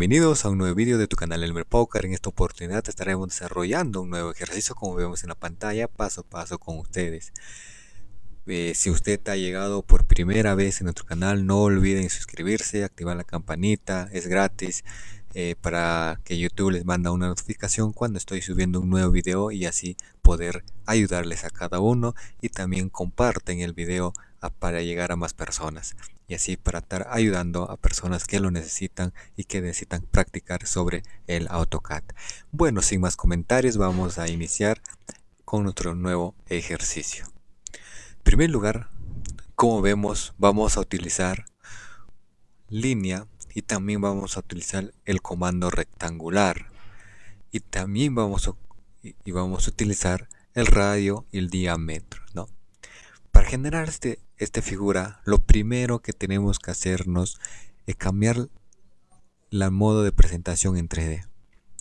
Bienvenidos a un nuevo vídeo de tu canal Elmer Poker. En esta oportunidad estaremos desarrollando un nuevo ejercicio como vemos en la pantalla paso a paso con ustedes. Eh, si usted ha llegado por primera vez en nuestro canal, no olviden suscribirse, activar la campanita, es gratis eh, para que YouTube les manda una notificación cuando estoy subiendo un nuevo video y así poder ayudarles a cada uno y también comparten el video para llegar a más personas y así para estar ayudando a personas que lo necesitan y que necesitan practicar sobre el AutoCAD. Bueno, sin más comentarios vamos a iniciar con nuestro nuevo ejercicio. En primer lugar, como vemos, vamos a utilizar línea y también vamos a utilizar el comando rectangular y también vamos a, y vamos a utilizar el radio y el diámetro, ¿no? Para generar este, esta figura, lo primero que tenemos que hacernos es cambiar la modo de presentación en 3D.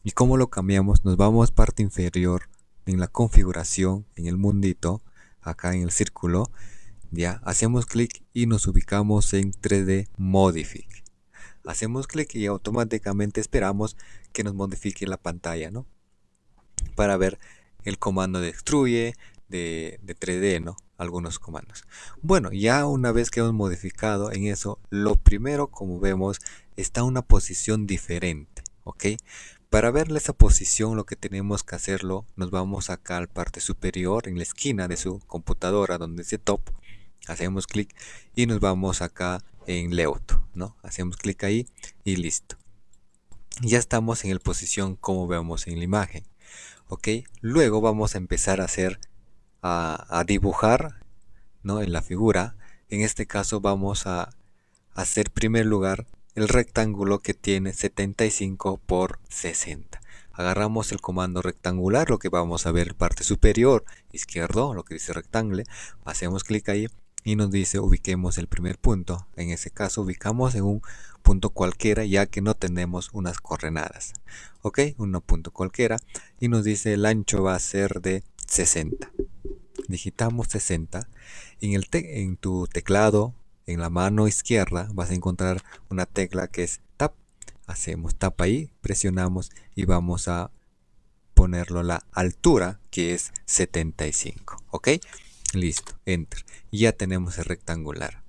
¿Y cómo lo cambiamos? Nos vamos parte inferior en la configuración, en el mundito, acá en el círculo, ya, hacemos clic y nos ubicamos en 3D Modify. Hacemos clic y automáticamente esperamos que nos modifique la pantalla, ¿no? Para ver el comando de de, 3D, ¿no? Algunos comandos. Bueno, ya una vez que hemos modificado en eso, lo primero, como vemos, está una posición diferente, ¿ok? Para ver esa posición, lo que tenemos que hacerlo, nos vamos acá a la parte superior, en la esquina de su computadora, donde dice Top. Hacemos clic y nos vamos acá en Layout, ¿no? Hacemos clic ahí y listo. Ya estamos en la posición como vemos en la imagen. ¿ok? Luego vamos a empezar a hacer a, dibujar ¿no? en la figura. En este caso vamos a hacer primer lugar el rectángulo que tiene 75 por 60. Agarramos el comando rectangular, lo que vamos a ver parte superior izquierdo, lo que dice rectángulo. Hacemos clic ahí y nos dice ubiquemos el primer punto. En ese caso ubicamos en un punto cualquiera ya que no tenemos unas coordenadas. Ok, un punto cualquiera y nos dice el ancho va a ser de 60 digitamos 60. En, el en tu teclado, en la mano izquierda, vas a encontrar una tecla que es Tab. Hacemos Tap ahí, presionamos y vamos a ponerlo la altura que es 75. ¿Ok? Listo, Enter. Ya tenemos el rectangular.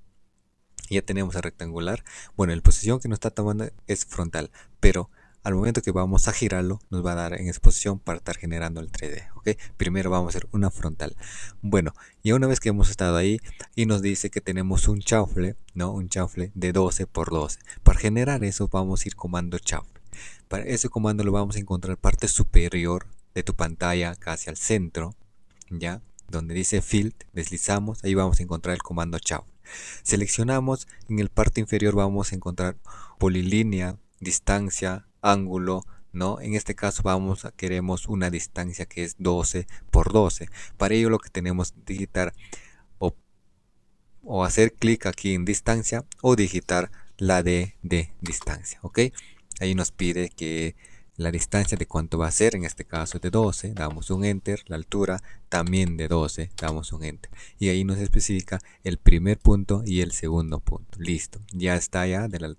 Ya tenemos el rectangular. Bueno, la posición que nos está tomando es frontal, pero al momento que vamos a girarlo nos va a dar en exposición para estar generando el 3D ok primero vamos a hacer una frontal. Bueno y una vez que hemos estado ahí y nos dice que tenemos un chanfle no un chanfle de 12 por 12 para generar eso vamos a ir comando chanfle. Para ese comando lo vamos a encontrar parte superior de tu pantalla casi al centro ya donde dice field deslizamos ahí vamos a encontrar el comando chanfle. Seleccionamos en el parte inferior vamos a encontrar polilínea distancia ángulo, ¿no? En este caso vamos a queremos una distancia que es 12 por 12. Para ello lo que tenemos que digitar o, o hacer clic aquí en distancia o digitar la D de distancia, ¿ok? Ahí nos pide que la distancia de cuánto va a ser, en este caso de 12, damos un enter, la altura también de 12, damos un enter. Y ahí nos especifica el primer punto y el segundo punto. Listo, ya está ya de la,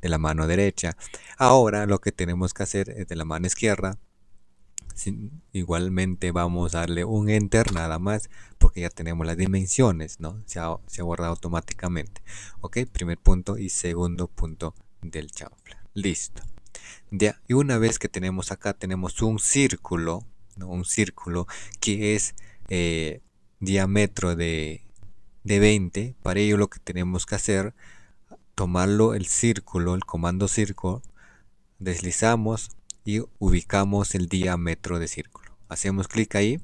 de la mano derecha. Ahora lo que tenemos que hacer es de la mano izquierda. igualmente vamos a darle un enter nada más porque ya tenemos las dimensiones, ¿no? Se ha, se automáticamente. Ok, primer punto y segundo punto del chanfle. Listo. Y una vez que tenemos acá, tenemos un círculo, un círculo que es eh, diámetro de, de 20. Para ello lo que tenemos que hacer tomarlo el círculo, el comando círculo, deslizamos y ubicamos el diámetro de círculo. Hacemos clic ahí,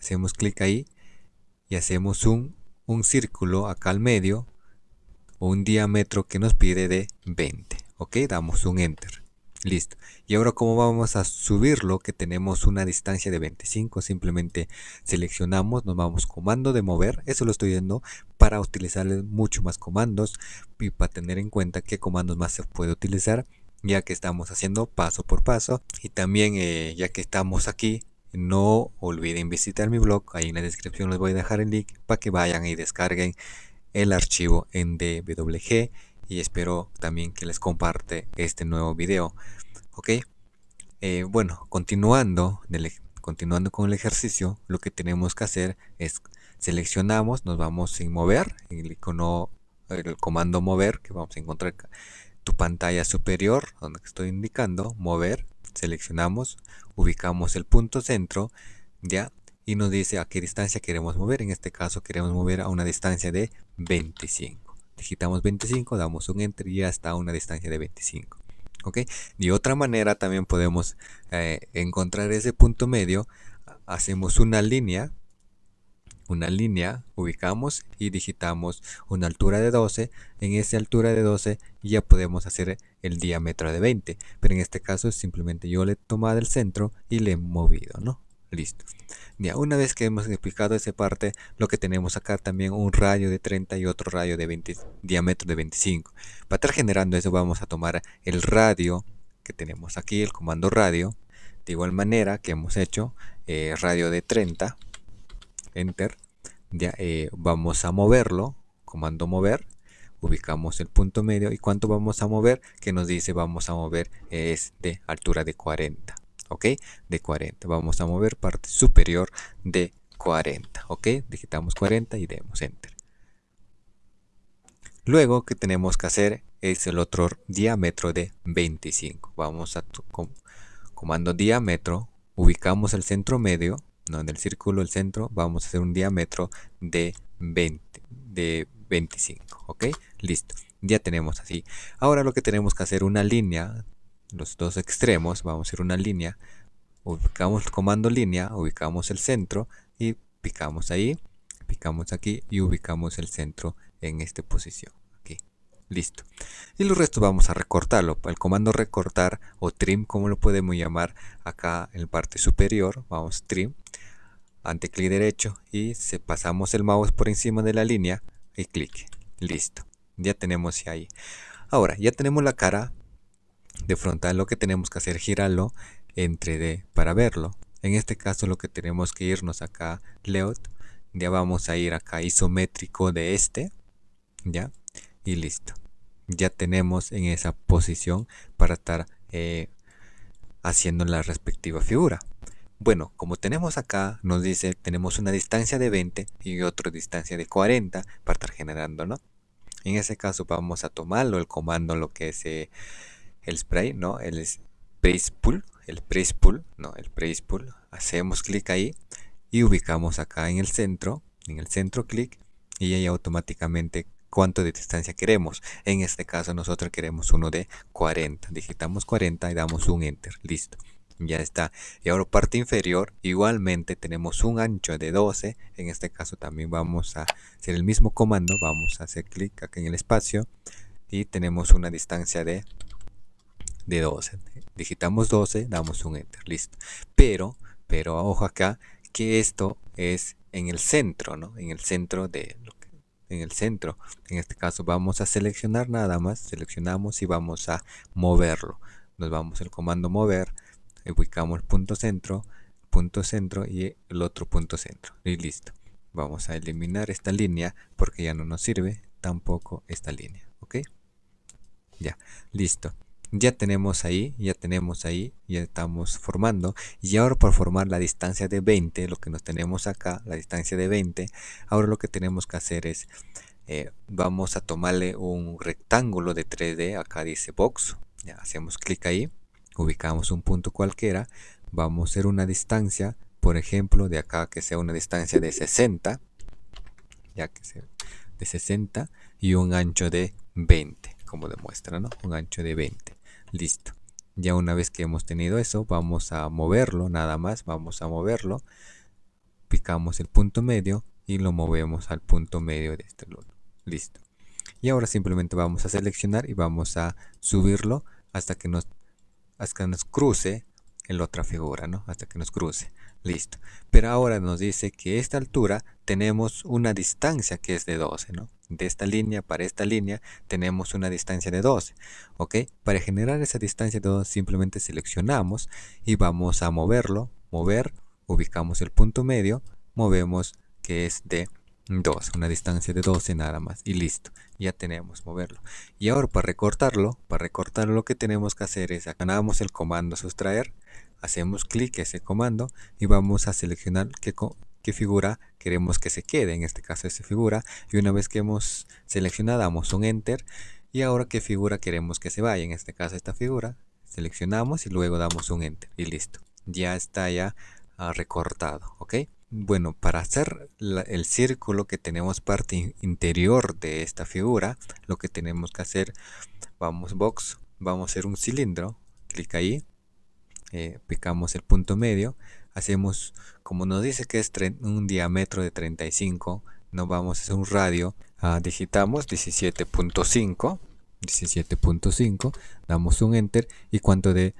hacemos clic ahí y hacemos un, un círculo acá al medio, un diámetro que nos pide de 20. Ok, damos un enter. Listo. Y ahora como vamos a subirlo, que tenemos una distancia de 25, simplemente seleccionamos, nos vamos comando de mover, eso lo estoy viendo para utilizar mucho más comandos y para tener en cuenta qué comandos más se puede utilizar, ya que estamos haciendo paso por paso. Y también eh, ya que estamos aquí, no olviden visitar mi blog, ahí en la descripción les voy a dejar el link para que vayan y descarguen el archivo en DWG y espero también que les comparte este nuevo video. Ok, eh, bueno, continuando, con el ejercicio, lo que tenemos que hacer es seleccionamos, nos vamos sin mover, el icono, el comando mover que vamos a encontrar tu pantalla superior, donde estoy indicando, mover, seleccionamos, ubicamos el punto centro, ya, y nos dice a qué distancia queremos mover. En este caso queremos mover a una distancia de 25. Digitamos 25, damos un enter y ya está a una distancia de 25. ¿Ok? De otra manera también podemos eh, encontrar ese punto medio. Hacemos una línea una línea, ubicamos y digitamos una altura de 12. En esa altura de 12 ya podemos hacer el diámetro de 20. Pero en este caso simplemente yo le he tomado el centro y le he movido, ¿no? Listo. Ya, una vez que hemos explicado esa parte, lo que tenemos acá también un radio de 30 y otro radio de 20, diámetro de 25. Para estar generando eso vamos a tomar el radio que tenemos aquí, el comando radio. De igual manera que hemos hecho eh, radio de 30 enter. Ya eh, vamos a moverlo. Comando mover. Ubicamos el punto medio. Y cuánto vamos a mover que nos dice vamos a mover es de altura de 40 ok de 40 vamos a mover parte superior de 40 ok digitamos 40 y demos enter. Luego que tenemos que hacer es el otro diámetro de 25 vamos a comando diámetro ubicamos el centro medio ¿no? en el círculo el centro vamos a hacer un diámetro de 20 de 25 ok listo ya tenemos así. Ahora lo que tenemos que hacer una línea los dos extremos vamos a hacer una línea ubicamos el comando línea ubicamos el centro y picamos ahí picamos aquí y ubicamos el centro en esta posición aquí listo. Y los restos vamos a recortarlo el comando recortar o trim como lo podemos llamar acá en la parte superior vamos trim ante clic derecho y pasamos el mouse por encima de la línea y clic listo ya tenemos ahí. Ahora ya tenemos la cara de frontal lo que tenemos que hacer girarlo en 3D para verlo. En este caso lo que tenemos que irnos acá layout ya vamos a ir acá isométrico de este ya y listo. Ya tenemos en esa posición para estar eh, haciendo la respectiva figura. Bueno, como tenemos acá, nos dice, tenemos una distancia de 20 y otra distancia de 40 para estar generando, ¿no? En ese caso vamos a tomarlo, el comando, lo que es eh, el spray, ¿no? El press pull, el press pull, ¿no? El press pull. Hacemos clic ahí y ubicamos acá en el centro, en el centro clic y ahí automáticamente cuánto de distancia queremos. En este caso nosotros queremos uno de 40. Digitamos 40 y damos un enter. Listo ya está y ahora parte inferior igualmente tenemos un ancho de 12 en este caso también vamos a hacer el mismo comando vamos a hacer clic aquí en el espacio y tenemos una distancia de de 12 digitamos 12 damos un enter listo pero pero ojo acá que esto es en el centro no en el centro de lo que en el centro en este caso vamos a seleccionar nada más seleccionamos y vamos a moverlo nos vamos al comando mover ubicamos el punto centro, punto centro y el otro punto centro. Y listo. Vamos a eliminar esta línea porque ya no nos sirve tampoco esta línea. ¿Ok? Ya, listo. Ya tenemos ahí, ya tenemos ahí, ya estamos formando. Y ahora por formar la distancia de 20, lo que nos tenemos acá, la distancia de 20, ahora lo que tenemos que hacer es, eh, vamos a tomarle un rectángulo de 3D, acá dice box, ya hacemos clic ahí ubicamos un punto cualquiera, vamos a hacer una distancia, por ejemplo, de acá que sea una distancia de 60, ya que sea de 60 y un ancho de 20, como demuestra, ¿no? Un ancho de 20. Listo. Ya una vez que hemos tenido eso, vamos a moverlo, nada más, vamos a moverlo. Picamos el punto medio y lo movemos al punto medio de este lado. Listo. Y ahora simplemente vamos a seleccionar y vamos a subirlo hasta que nos hasta que nos cruce en la otra figura, ¿no? Hasta que nos cruce. Listo. Pero ahora nos dice que esta altura tenemos una distancia que es de 12, ¿no? De esta línea para esta línea tenemos una distancia de 12, ¿ok? Para generar esa distancia de 12 simplemente seleccionamos y vamos a moverlo, mover, ubicamos el punto medio, movemos que es de 2, una distancia de 12 nada más y listo, ya tenemos moverlo. Y ahora para recortarlo, para recortarlo lo que tenemos que hacer es ganamos el comando sustraer, hacemos clic ese comando y vamos a seleccionar qué, qué figura queremos que se quede, en este caso esa figura, y una vez que hemos seleccionado damos un enter y ahora qué figura queremos que se vaya, en este caso esta figura, seleccionamos y luego damos un enter y listo, ya está ya ah, recortado, ¿ok? Bueno, para hacer el círculo que tenemos parte interior de esta figura, lo que tenemos que hacer, vamos box, vamos a hacer un cilindro, clic ahí, eh, picamos el punto medio, hacemos, como nos dice que es un diámetro de 35, no vamos a hacer un radio, ah, digitamos 17.5, 17.5, damos un enter y cuanto de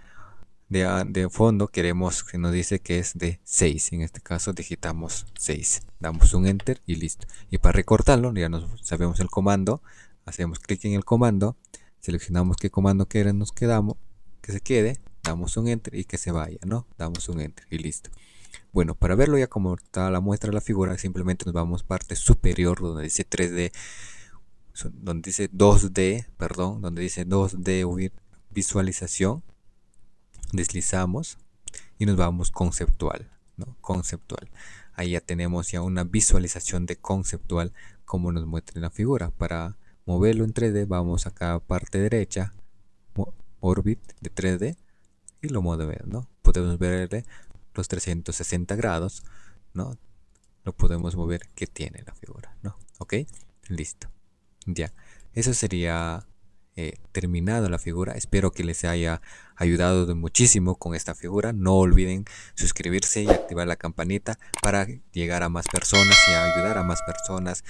de, fondo queremos que nos dice que es de 6 en este caso digitamos 6 damos un enter y listo. Y para recortarlo ya nos sabemos el comando. Hacemos clic en el comando. Seleccionamos qué comando queremos nos quedamos que se quede. Damos un enter y que se vaya no damos un enter y listo. Bueno para verlo ya como está la muestra de la figura simplemente nos vamos parte superior donde dice 3d donde dice 2d perdón donde dice 2d visualización deslizamos y nos vamos conceptual, ¿no? Conceptual. Ahí ya tenemos ya una visualización de conceptual como nos muestra la figura. Para moverlo en 3D vamos acá a parte derecha, orbit de 3D y lo movemos, ¿no? Podemos ver los 360 grados, ¿no? Lo podemos mover que tiene la figura, ¿no? ¿Ok? Listo. Ya. Eso sería eh, terminado la figura. Espero que les haya ayudado de muchísimo con esta figura. No olviden suscribirse y activar la campanita para llegar a más personas y ayudar a más personas.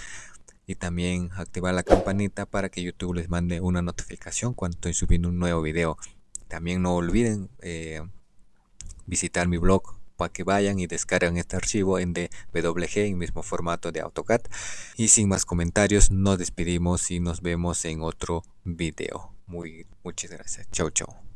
Y también activar la campanita para que YouTube les mande una notificación cuando estoy subiendo un nuevo video. También no olviden eh, visitar mi blog para que vayan y descarguen este archivo en DWG en mismo formato de AutoCAD. Y sin más comentarios, nos despedimos y nos vemos en otro video. Muy, muchas gracias. Chau, chau.